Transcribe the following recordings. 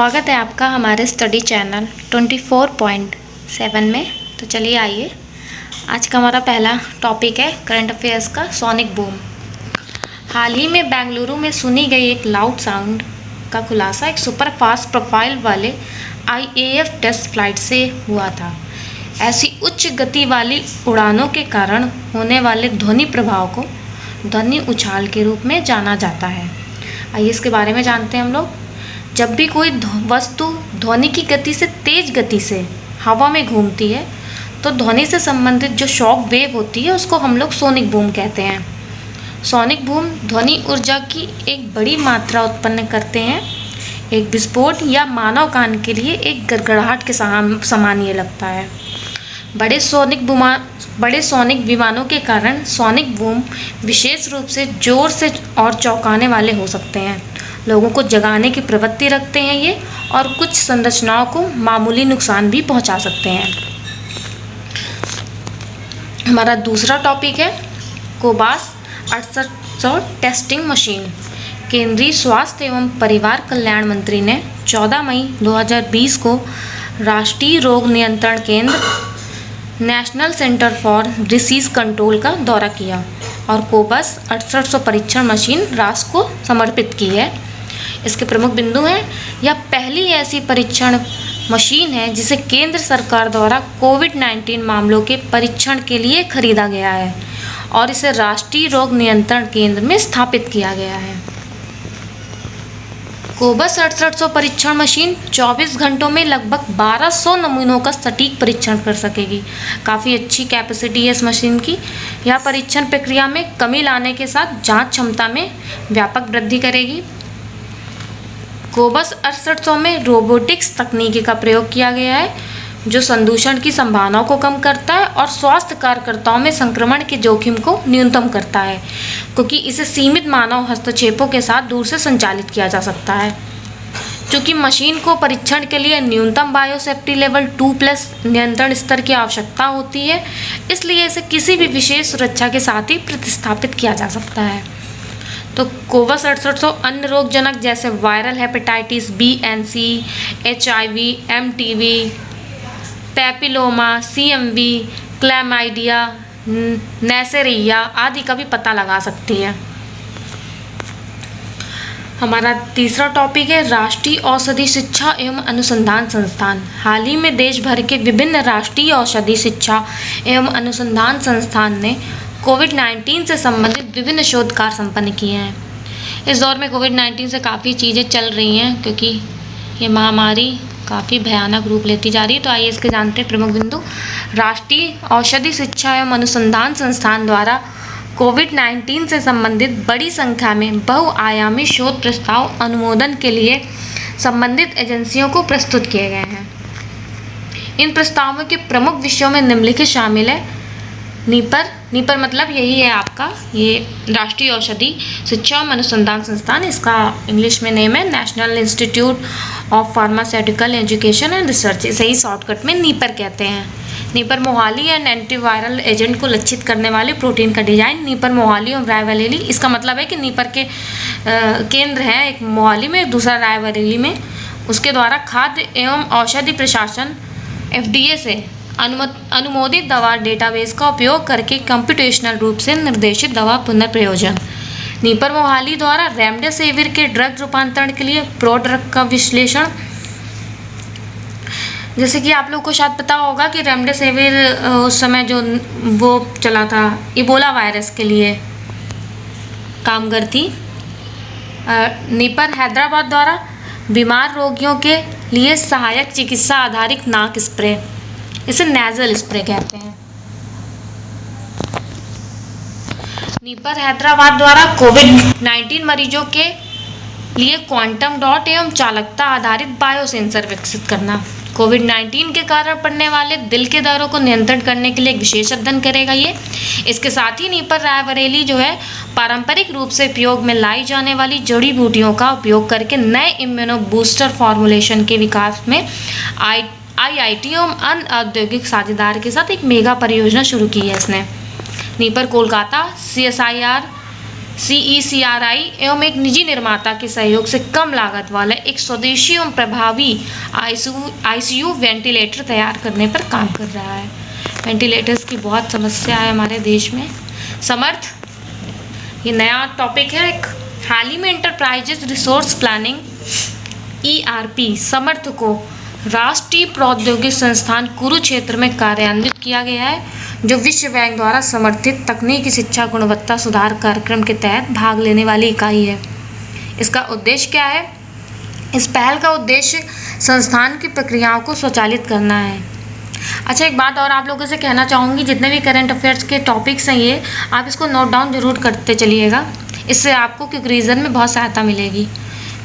स्वागत है आपका हमारे स्टडी चैनल 24.7 में। तो चलिए आइए। आज का हमारा पहला टॉपिक है करंट अफेयर्स का सोनिक बूम हाल ही में बेंगलुरु में सुनी गई एक लाउड साउंड का खुलासा एक सुपर फास्ट प्रोफ़ाइल वाले आईएएफ टेस्ट फ़्लाइट से हुआ था। ऐसी उच्च गति वाली उड़ानों के कारण होने वाले ध्वनि प्रभाव को ध्वनि उछाल के रूप में जाना जाता है। आइए इसके बारे में जानते हैं हम लोग। जब भी कोई वस्तु ध्वनि की गति से तेज गति से हवा में घूमती है तो ध्वनि से संबंधित जो शॉक वेव होती है, उसको हम लोग सोनिक बूम कहते हैं। सोनिक बूम ध्वनि ऊर्जा की एक बड़ी मात्रा उत्पन्न करते हैं। एक विस्फोट या मानव कान के लिए एक गड़गड़ाहट के समान ये लगता है। बड़े सोनिक बुमा बड़े सोनिक विमानों के कारण सोनिक बूम विशेष रूप से ज़ोर से और चौंकाने वाले हो सकते हैं। लोगों को जगाने की प्रवृत्ति रखते हैं ये और कुछ संरचनाओं को मामूली नुकसान भी पहुँचा सकते हैं। हमारा दूसरा टॉपिक है, कोबास अड़सठ सौ टेस्टिंग मशीन केंद्रीय स्वास्थ्य एवं परिवार कल्याण मंत्री ने 14 मई 2020 को राष्ट्रीय रोग नियंत्रण केंद्र national centre for disease control का दौरा किया और कोबस अड़सठ परीक्षण मशीन राष्ट्र को समर्पित की है। इसके प्रमुख बिंदु हैं। यह पहली ऐसी परीक्षण मशीन है जिसे केंद्र सरकार द्वारा कोविड 19 मामलों के परीक्षण के लिए खरीदा गया है और इसे राष्ट्रीय रोग नियंत्रण केंद्र में स्थापित किया गया है। कोबस अड़सठ परीक्षण मशीन 24 घंटों में लगभग 1200 नमूनों का सटीक परीक्षण कर सकेगी। काफ़ी अच्छी कैपेसिटी है इस मशीन की। यह परीक्षण प्रक्रिया में कमी लाने के साथ जाँच क्षमता में व्यापक वृद्धि करेगी। कोबस अड़सठ में रोबोटिक्स तकनीकी का प्रयोग किया गया है, जो संदूषण की संभावनाओं को कम करता है और स्वास्थ्य कार्यकर्ताओं में संक्रमण के जोखिम को न्यूनतम करता है, क्योंकि इसे सीमित मानव हस्तक्षेपों के साथ दूर से संचालित किया जा सकता है। क्योंकि मशीन को परीक्षण के लिए न्यूनतम बायोसेफ्टी लेवल टू प्लस नियंत्रण स्तर की आवश्यकता होती है, इसलिए इसे किसी भी विशेष सुरक्षा के साथ ही प्रतिस्थापित किया जा सकता है। तो कोवस अड़सठ सौ अन्य रोगजनक जैसे viral hepatitis B and C, H I V, M T V, papilloma, C M V, chlamydia neisseria आदि का भी पता लगा सकती है। हमारा तीसरा टॉपिक है, राष्ट्रीय औषधि शिक्षा एवं अनुसंधान संस्थान। हाल ही में देश भर के विभिन्न राष्ट्रीय औषधि शिक्षा एवं अनुसंधान संस्थान ने कोविड 19 से संबंधित विभिन्न शोध कार्य संपन्न किए हैं। इस दौर में कोविड 19 से काफ़ी चीज़ें चल रही हैं, क्योंकि ये महामारी काफ़ी भयानक रूप लेती जा रही है। तो आइए इसके जानते हैं प्रमुख बिंदु। राष्ट्रीय औषधि शिक्षा एवं अनुसंधान संस्थान द्वारा कोविड 19 से संबंधित बड़ी संख्या में बहुआयामी शोध प्रस्ताव अनुमोदन के लिए संबंधित एजेंसियों को प्रस्तुत किए गए हैं। इन प्रस्तावों के प्रमुख विषयों में निम्नलिखित शामिल है। नीपर नीपर मतलब यही है आपका, ये राष्ट्रीय औषधि शिक्षा और अनुसंधान संस्थान, इसका इंग्लिश में नेम है national institute of pharmaceutical education and research इसे ही शॉर्टकट में नीपर कहते हैं। NIPER Mohali and antiviral agent को लक्षित करने वाले प्रोटीन का डिज़ाइन नीपर मोहाली और रायबरेली, इसका मतलब है कि नीपर के केंद्र है एक मोहाली में, दूसरा रायबरेली में। उसके द्वारा खाद्य एवं औषधि प्रशासन एफडीए से अनुमोदित दवा डेटाबेस का उपयोग करके कंप्यूटेशनल रूप से निर्देशित दवा पुनर्प्रयोजन। नीपर मोहाली द्वारा रेमडेसिविर के ड्रग रूपांतरण के लिए प्रो ड्रग का विश्लेषण। जैसे कि आप लोग को शायद पता होगा कि रेमडेसिविर उस समय जो वो चला था इबोला वायरस के लिए कामगर थी नीपर हैदराबाद द्वारा बीमार रोगियों के लिए सहायक चिकित्सा आधारित नाक स्प्रे इसे नेजल स्प्रे कहते हैं। नीपर हैदराबाद द्वारा कोविड 19 मरीजों के लिए क्वांटम डॉट एवं चालकता आधारित बायो सेंसर विकसित करना। कोविड 19 के कारण पड़ने वाले दिल के दरों को नियंत्रण करने के लिए एक विशेष अध्ययन करेगा ये। इसके साथ ही नीपर रायबरेली जो है, पारंपरिक रूप से उपयोग में लाई जाने वाली जड़ी बूटियों का उपयोग करके नए इम्यूनो बूस्टर फॉर्मुलेशन के विकास में आई आईआईटी एवं अन्य औद्योगिक साझेदार के साथ एक मेगा परियोजना शुरू की है इसने। NIPER Kolkata C S I R C E C R I एवं एक निजी निर्माता के सहयोग से कम लागत वाला एक स्वदेशी एवं प्रभावी आईसीयू वेंटिलेटर तैयार करने पर काम कर रहा है। वेंटिलेटर्स की बहुत समस्या है हमारे देश में। समर्थ, ये नया टॉपिक है एक हाल ही में enterprises resource planning ERP Samarth को राष्ट्रीय प्रौद्योगिक संस्थान कुरुक्षेत्र में कार्यान्वित किया गया है, जो विश्व बैंक द्वारा समर्थित तकनीकी शिक्षा गुणवत्ता सुधार कार्यक्रम के तहत भाग लेने वाली इकाई है। इसका उद्देश्य क्या है? इस पहल का उद्देश्य संस्थान की प्रक्रियाओं को स्वचालित करना है। अच्छा एक बात और आप लोगों से कहना चाहूँगी, जितने भी करंट अफेयर्स के टॉपिक्स हैं ये, आप इसको नोट डाउन ज़रूर करते चलिएगा। इससे आपको क्योंकि रीज़न में बहुत सहायता मिलेगी।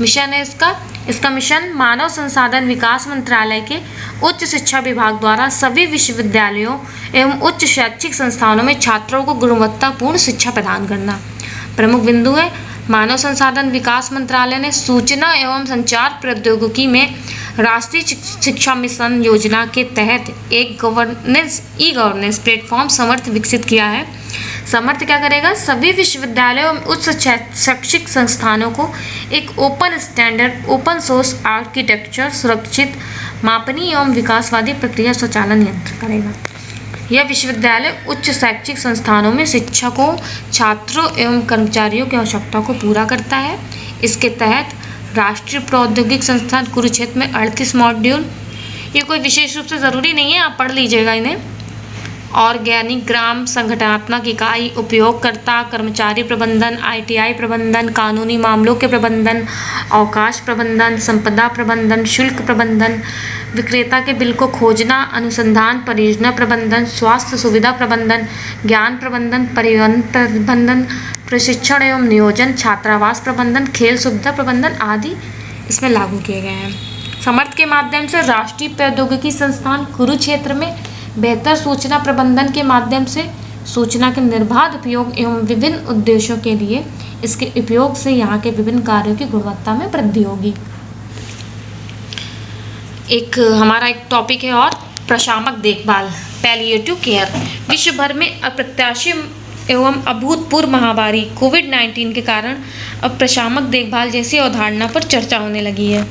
मिशन है इसका इसका मिशन मानव संसाधन विकास मंत्रालय के उच्च शिक्षा विभाग द्वारा सभी विश्वविद्यालयों एवं उच्च शैक्षिक संस्थानों में छात्रों को गुणवत्तापूर्ण शिक्षा प्रदान करना। प्रमुख बिंदु है, मानव संसाधन विकास मंत्रालय ने सूचना एवं संचार प्रौद्योगिकी में राष्ट्रीय शिक्षा मिशन योजना के तहत एक governance e governance platform Samarth विकसित किया है। समर्थ क्या करेगा? सभी विश्वविद्यालयों एवं उच्च शैक्षिक संस्थानों को एक open standard, open source architecture, सुरक्षित मापनी एवं विकासवादी प्रक्रिया स्वचालन यंत्र करेगा। यह विश्वविद्यालय उच्च शैक्षिक संस्थानों में शिक्षकों, छात्रों एवं कर्मचारियों की आवश्यकता को पूरा करता है। इसके तहत राष्ट्रीय प्रौद्योगिक संस्थान कुरुक्षेत्र में अड़तीस मॉड्यूल। ये कोई विशेष रूप से ज़रूरी नहीं है, आप पढ़ लीजिएगा इन्हें। ऑर्गेनिक ग्राम संगठनात्मक इकाई उपयोगकर्ता कर्मचारी प्रबंधन, आईटीआई प्रबंधन, कानूनी मामलों के प्रबंधन, अवकाश प्रबंधन, संपदा प्रबंधन, शुल्क प्रबंधन, विक्रेता के बिल को खोजना, अनुसंधान परियोजना प्रबंधन, स्वास्थ्य सुविधा प्रबंधन, ज्ञान प्रबंधन परिवहन प्रबंधन, प्रशिक्षण एवं नियोजन, छात्रावास प्रबंधन, खेल सुविधा प्रबंधन आदि इसमें लागू किए गए हैं। समर्थ के माध्यम से राष्ट्रीय प्रौद्योगिकी संस्थान कुरुक्षेत्र में बेहतर सूचना प्रबंधन के माध्यम से, सूचना के निर्बाध उपयोग एवं विभिन्न उद्देश्यों के लिए इसके उपयोग से यहाँ के विभिन्न कार्यों की गुणवत्ता में वृद्धि होगी। एक हमारा एक टॉपिक है और, प्रशामक देखभाल पैलिएटिव केयर विश्व भर में अप्रत्याशी एवं अभूतपूर्व महामारी कोविड 19 के कारण अब प्रशामक देखभाल जैसी अवधारणा पर चर्चा होने लगी है।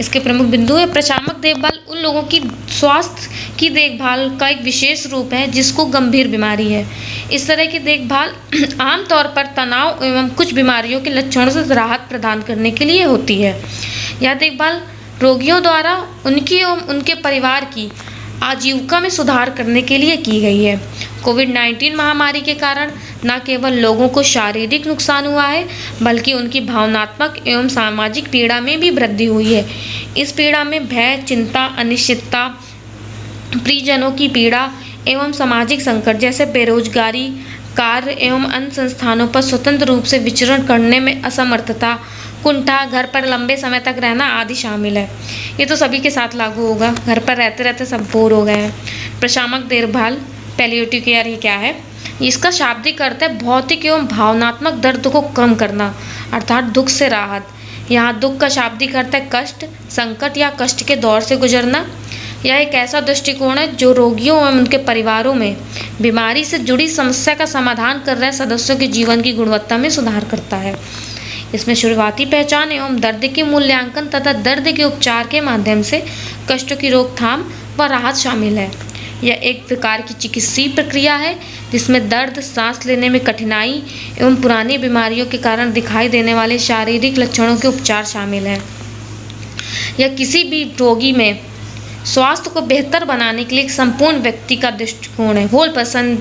इसके प्रमुख बिंदु है प्रशामक देखभाल, उन लोगों की स्वास्थ्य की देखभाल का एक विशेष रूप है जिसको गंभीर बीमारी है। इस तरह की देखभाल आमतौर पर तनाव एवं कुछ बीमारियों के लक्षणों से राहत प्रदान करने के लिए होती है। यह देखभाल रोगियों द्वारा, उनकी एवं उनके परिवार की आजीविका में सुधार करने के लिए की गई है। कोविड 19 महामारी के कारण न केवल लोगों को शारीरिक नुकसान हुआ है, बल्कि उनकी भावनात्मक एवं सामाजिक पीड़ा में भी वृद्धि हुई है। इस पीड़ा में भय, चिंता, अनिश्चितता परिजनों की पीड़ा एवं सामाजिक संकट जैसे बेरोजगारी, कार्य एवं अन्य संस्थानों पर स्वतंत्र रूप से विचरण करने में असमर्थता कुंठा, घर पर लंबे समय तक रहना आदि शामिल है। ये तो सभी के साथ लागू होगा। घर पर रहते रहते सब बोर हो गए हैं। प्रशामक देखभाल पैलियोटिव केयर ही क्या है? इसका शाब्दिक अर्थ है भौतिक एवं भावनात्मक दर्द को कम करना, अर्थात दुख से राहत। यहाँ दुख का शाब्दिक अर्थ है कष्ट, संकट या कष्ट के दौर से गुजरना। यह एक ऐसा दृष्टिकोण है जो रोगियों एवं उनके परिवारों में बीमारी से जुड़ी समस्या का समाधान कर रहे सदस्यों के जीवन की गुणवत्ता में सुधार करता है। इसमें शुरुआती पहचान एवं दर्द के मूल्यांकन तथा दर्द के उपचार के माध्यम से कष्टों की रोकथाम व राहत शामिल है। यह एक प्रकार की चिकित्सीय प्रक्रिया है, जिसमें दर्द, सांस लेने में कठिनाई एवं पुरानी बीमारियों के कारण दिखाई देने वाले शारीरिक लक्षणों के उपचार शामिल हैं। यह किसी भी रोगी में स्वास्थ्य को बेहतर बनाने के लिए एक संपूर्ण व्यक्ति का दृष्टिकोण है, होल पर्सन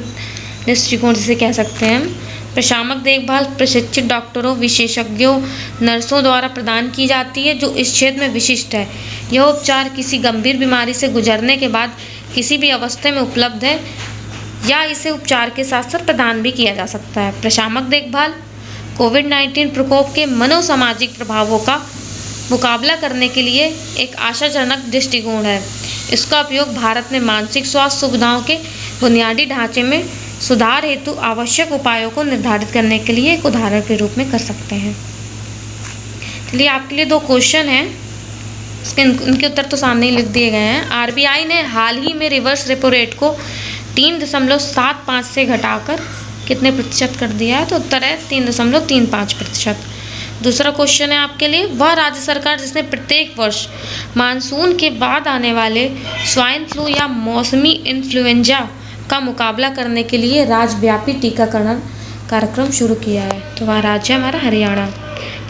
दृष्टिकोण जिसे कह सकते हैं प्रशामक देखभाल प्रशिक्षित डॉक्टरों, विशेषज्ञों, नर्सों द्वारा प्रदान की जाती है, जो इस क्षेत्र में विशिष्ट है। यह उपचार किसी गंभीर बीमारी से गुजरने के बाद किसी भी अवस्था में उपलब्ध है, या इसे उपचार के साथ साथ प्रदान भी किया जा सकता है। प्रशामक देखभाल कोविड 19 प्रकोप के मनोसामाजिक प्रभावों का मुकाबला करने के लिए एक आशाजनक दृष्टिकोण है। इसका उपयोग भारत में मानसिक स्वास्थ्य सुविधाओं के बुनियादी ढांचे में सुधार हेतु आवश्यक उपायों को निर्धारित करने के लिए एक उदाहरण के रूप में कर सकते हैं। चलिए, आपके लिए दो क्वेश्चन हैं। इसके उनके उत्तर तो सामने ही लिख दिए गए हैं। आरबीआई ने हाल ही में रिवर्स रेपो रेट को तीन दशमलव सात पाँच से घटाकर कितने प्रतिशत कर दिया है? तो उत्तर है तीन दशमलव तीन पाँच प्रतिशत। दूसरा क्वेश्चन है आपके लिए। वह राज्य सरकार जिसने प्रत्येक वर्ष मानसून के बाद आने वाले स्वाइन फ्लू या मौसमी इन्फ्लुएंजा का मुकाबला करने के लिए राज्यव्यापी टीकाकरण कार्यक्रम शुरू किया है। तो वहाँ राज्य है हमारा, हरियाणा।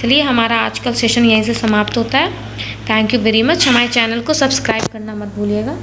चलिए, हमारा आज का सेशन यहीं से समाप्त होता है। थैंक यू वेरी मच हमारे चैनल को सब्सक्राइब करना मत भूलिएगा।